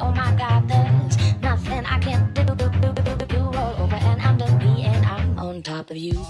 Oh my God, there's nothing I can do. do, do, do, do, do over and under me, and I'm on top of you.